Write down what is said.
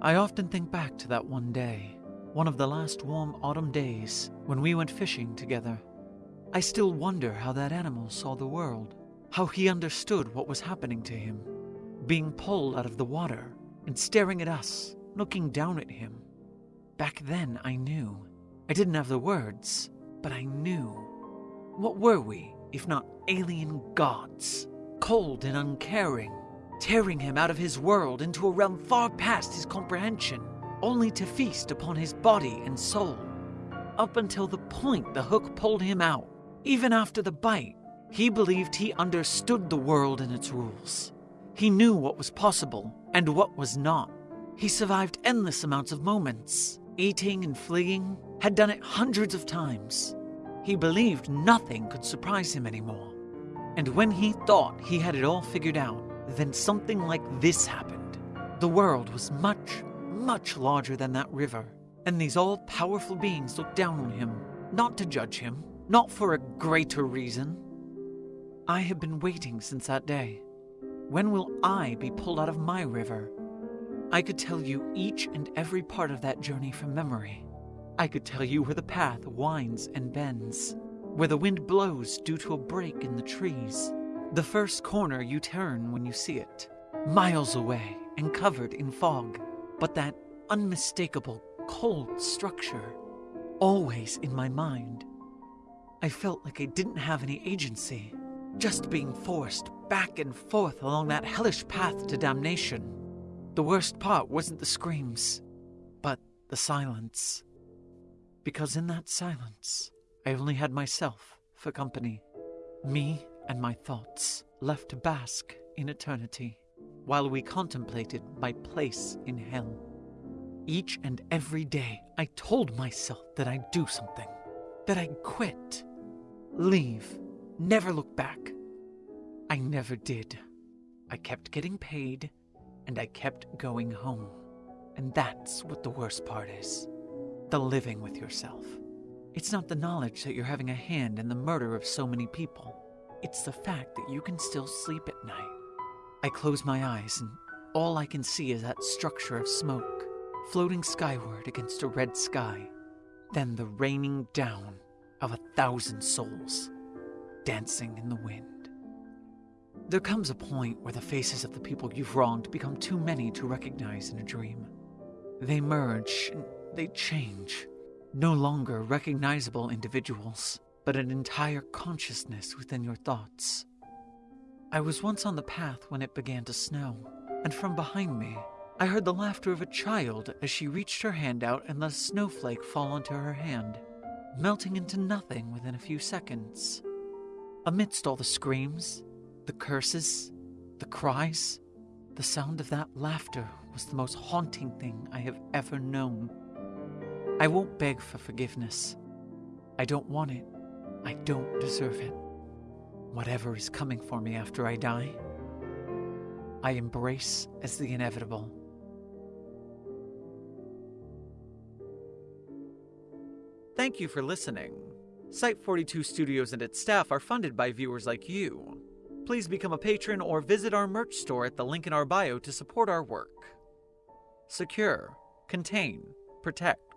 I often think back to that one day, one of the last warm autumn days when we went fishing together. I still wonder how that animal saw the world, how he understood what was happening to him, being pulled out of the water and staring at us, looking down at him. Back then, I knew. I didn't have the words, but I knew. What were we, if not alien gods? Cold and uncaring, tearing him out of his world into a realm far past his comprehension, only to feast upon his body and soul. Up until the point the hook pulled him out, even after the bite, he believed he understood the world and its rules. He knew what was possible and what was not. He survived endless amounts of moments, eating and fleeing, had done it hundreds of times. He believed nothing could surprise him anymore. And when he thought he had it all figured out, then something like this happened. The world was much, much larger than that river, and these all powerful beings looked down on him, not to judge him, not for a greater reason. I have been waiting since that day. When will I be pulled out of my river? I could tell you each and every part of that journey from memory. I could tell you where the path winds and bends, where the wind blows due to a break in the trees, the first corner you turn when you see it, miles away and covered in fog, but that unmistakable cold structure, always in my mind. I felt like I didn't have any agency, just being forced back and forth along that hellish path to damnation. The worst part wasn't the screams, but the silence. Because in that silence, I only had myself for company. Me and my thoughts left to bask in eternity while we contemplated my place in hell. Each and every day, I told myself that I'd do something, that I'd quit, leave, never look back. I never did. I kept getting paid, and I kept going home. And that's what the worst part is the living with yourself. It's not the knowledge that you're having a hand in the murder of so many people, it's the fact that you can still sleep at night. I close my eyes, and all I can see is that structure of smoke floating skyward against a red sky, then the raining down of a thousand souls dancing in the wind. There comes a point where the faces of the people you've wronged become too many to recognize in a dream. They merge and they change, no longer recognizable individuals, but an entire consciousness within your thoughts. I was once on the path when it began to snow, and from behind me, I heard the laughter of a child as she reached her hand out and let a snowflake fall onto her hand, melting into nothing within a few seconds. Amidst all the screams, the curses, the cries, the sound of that laughter was the most haunting thing I have ever known. I won't beg for forgiveness. I don't want it. I don't deserve it. Whatever is coming for me after I die, I embrace as the inevitable. Thank you for listening. Site 42 Studios and its staff are funded by viewers like you. Please become a patron or visit our merch store at the link in our bio to support our work. Secure, contain, protect.